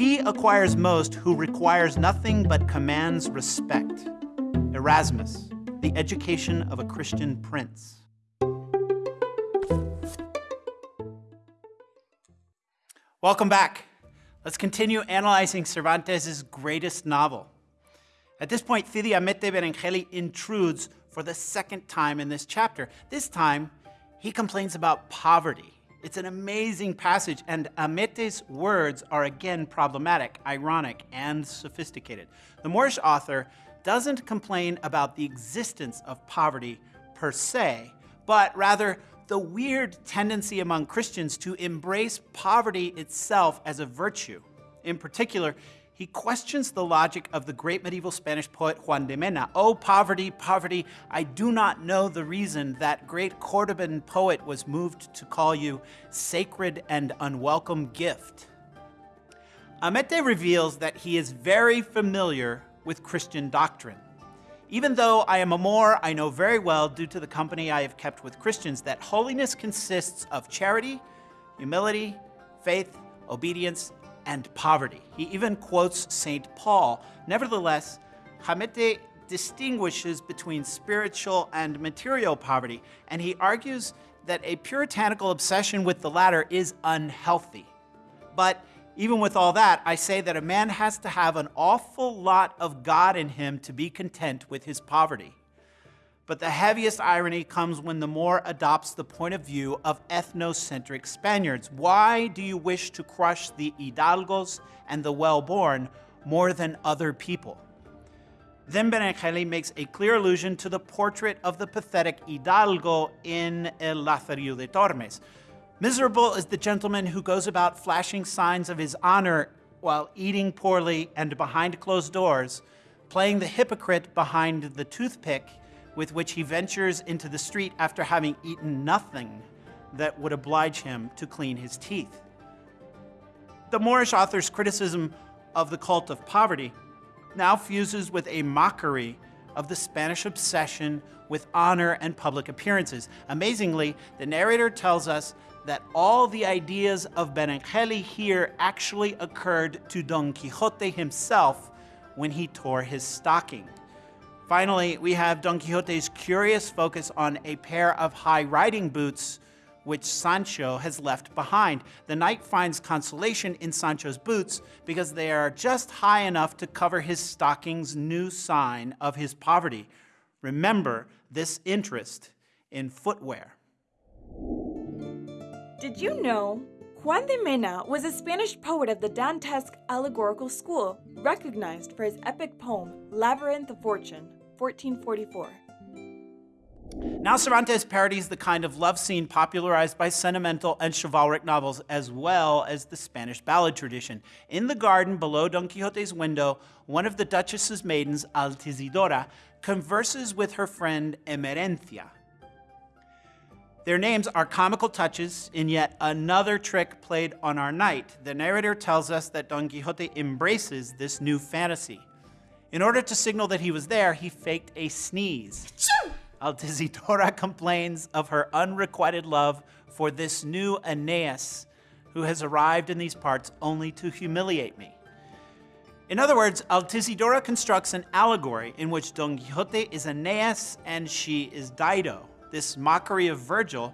He acquires most who requires nothing but commands respect. Erasmus, The Education of a Christian Prince. Welcome back. Let's continue analyzing Cervantes' greatest novel. At this point, Cide Hamete Benengeli intrudes for the second time in this chapter. This time, he complains about poverty. It's an amazing passage, and Hamete's words are again problematic, ironic, and sophisticated. The Moorish author doesn't complain about the existence of poverty per se, but rather the weird tendency among Christians to embrace poverty itself as a virtue. In particular, he questions the logic of the great medieval Spanish poet Juan de Mena. Oh, poverty, poverty, I do not know the reason that great Cordoban poet was moved to call you sacred and unwelcome gift. Hamete reveals that he is very familiar with Christian doctrine. Even though I am a Moor, I know very well, due to the company I have kept with Christians, that holiness consists of charity, humility, faith, obedience, and poverty. He even quotes St. Paul. Nevertheless, Hamete distinguishes between spiritual and material poverty, and he argues that a puritanical obsession with the latter is unhealthy. But even with all that, I say that a man has to have an awful lot of God in him to be content with his poverty. But the heaviest irony comes when the Moor adopts the point of view of ethnocentric Spaniards. Why do you wish to crush the hidalgos and the well-born more than other people? Then Benengeli makes a clear allusion to the portrait of the pathetic hidalgo in El Lazarillo de Tormes. Miserable is the gentleman who goes about flashing signs of his honor while eating poorly and behind closed doors, playing the hypocrite behind the toothpick with which he ventures into the street after having eaten nothing that would oblige him to clean his teeth. The Moorish author's criticism of the cult of poverty now fuses with a mockery of the Spanish obsession with honor and public appearances. Amazingly, the narrator tells us that all the ideas of Benengeli here actually occurred to Don Quixote himself when he tore his stocking. Finally, we have Don Quixote's curious focus on a pair of high riding boots which Sancho has left behind. The knight finds consolation in Sancho's boots because they are just high enough to cover his stocking's new sign of his poverty. Remember this interest in footwear. Did you know Juan de Mena was a Spanish poet of the Dantesque allegorical school, recognized for his epic poem Labyrinth of Fortune, 1444. Now Cervantes parodies the kind of love scene popularized by sentimental and chivalric novels as well as the Spanish ballad tradition. In the garden below Don Quixote's window, one of the Duchess's maidens, Altisidora, converses with her friend Emerencia. Their names are comical touches in yet another trick played on our knight. The narrator tells us that Don Quixote embraces this new fantasy. In order to signal that he was there, he faked a sneeze. Altisidora complains of her unrequited love for this new Aeneas, who has arrived in these parts only to humiliate me. In other words, Altisidora constructs an allegory in which Don Quixote is Aeneas and she is Dido. This mockery of Virgil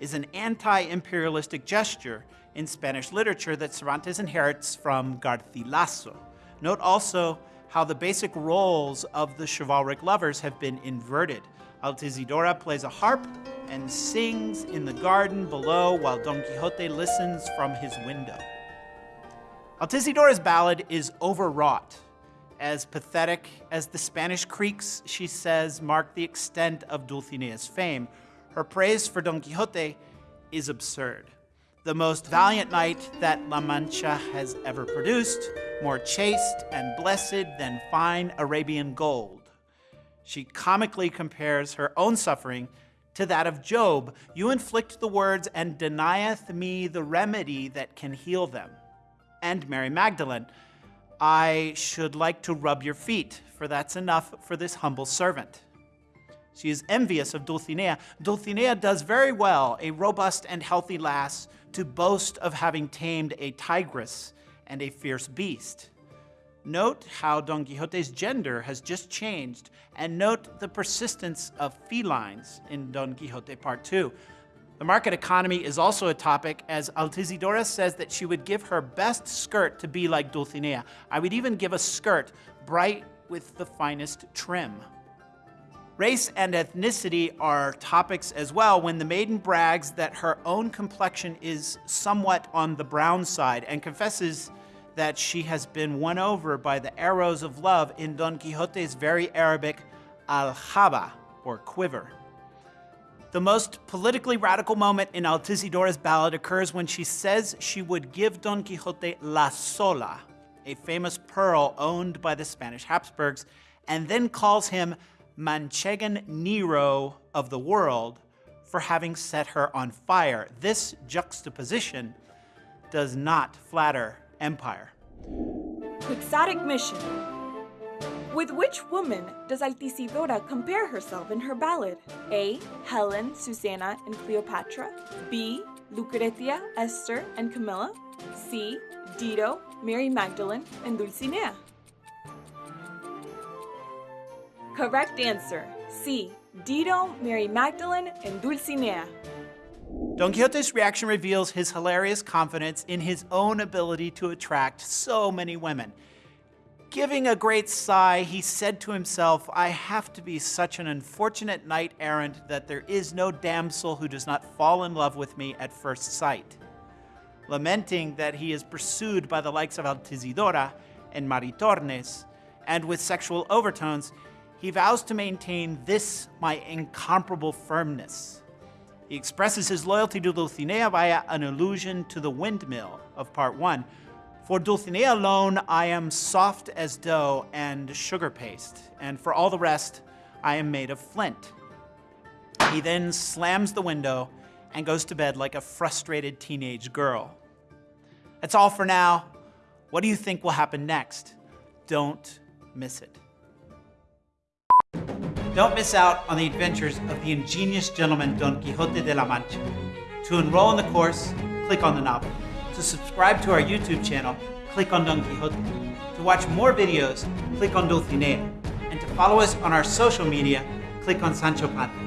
is an anti-imperialistic gesture in Spanish literature that Cervantes inherits from Garcilaso. Note also how the basic roles of the chivalric lovers have been inverted. Altisidora plays a harp and sings in the garden below while Don Quixote listens from his window. Altisidora's ballad is overwrought. As pathetic as the Spanish creeks, she says, mark the extent of Dulcinea's fame. Her praise for Don Quixote is absurd the most valiant knight that La Mancha has ever produced, more chaste and blessed than fine Arabian gold. She comically compares her own suffering to that of Job. You inflict the words and denieth me the remedy that can heal them. And Mary Magdalene, I should like to rub your feet, for that's enough for this humble servant. She is envious of Dulcinea. Dulcinea does very well, a robust and healthy lass, to boast of having tamed a tigress and a fierce beast. Note how Don Quixote's gender has just changed, and note the persistence of felines in Don Quixote Part 2. The market economy is also a topic, as Altisidora says that she would give her best skirt to be like Dulcinea. I would even give a skirt bright with the finest trim. Race and ethnicity are topics as well when the maiden brags that her own complexion is somewhat on the brown side and confesses that she has been won over by the arrows of love in Don Quixote's very Arabic aljaba, or quiver. The most politically radical moment in Altisidora's ballad occurs when she says she would give Don Quixote la sola, a famous pearl owned by the Spanish Habsburgs, and then calls him Manchegan Nero of the world for having set her on fire. This juxtaposition does not flatter empire. Quixotic mission. With which woman does Altisidora compare herself in her ballad? A. Helen, Susanna, and Cleopatra. B. Lucretia, Esther, and Camilla. C. Dido, Mary Magdalene, and Dulcinea. Correct answer C. Dido, Mary Magdalene, and Dulcinea. Don Quixote's reaction reveals his hilarious confidence in his own ability to attract so many women. Giving a great sigh, he said to himself, I have to be such an unfortunate knight errant that there is no damsel who does not fall in love with me at first sight. Lamenting that he is pursued by the likes of Altisidora and Maritornes, and with sexual overtones, he vows to maintain this my incomparable firmness. He expresses his loyalty to Dulcinea via an allusion to the windmill of part one. For Dulcinea alone, I am soft as dough and sugar paste, and for all the rest, I am made of flint. He then slams the window and goes to bed like a frustrated teenage girl. That's all for now. What do you think will happen next? Don't miss it. Don't miss out on the adventures of the ingenious gentleman Don Quixote de la Mancha. To enroll in the course, click on the novel. To subscribe to our YouTube channel, click on Don Quixote. To watch more videos, click on Dulcinea. And to follow us on our social media, click on Sancho Panza.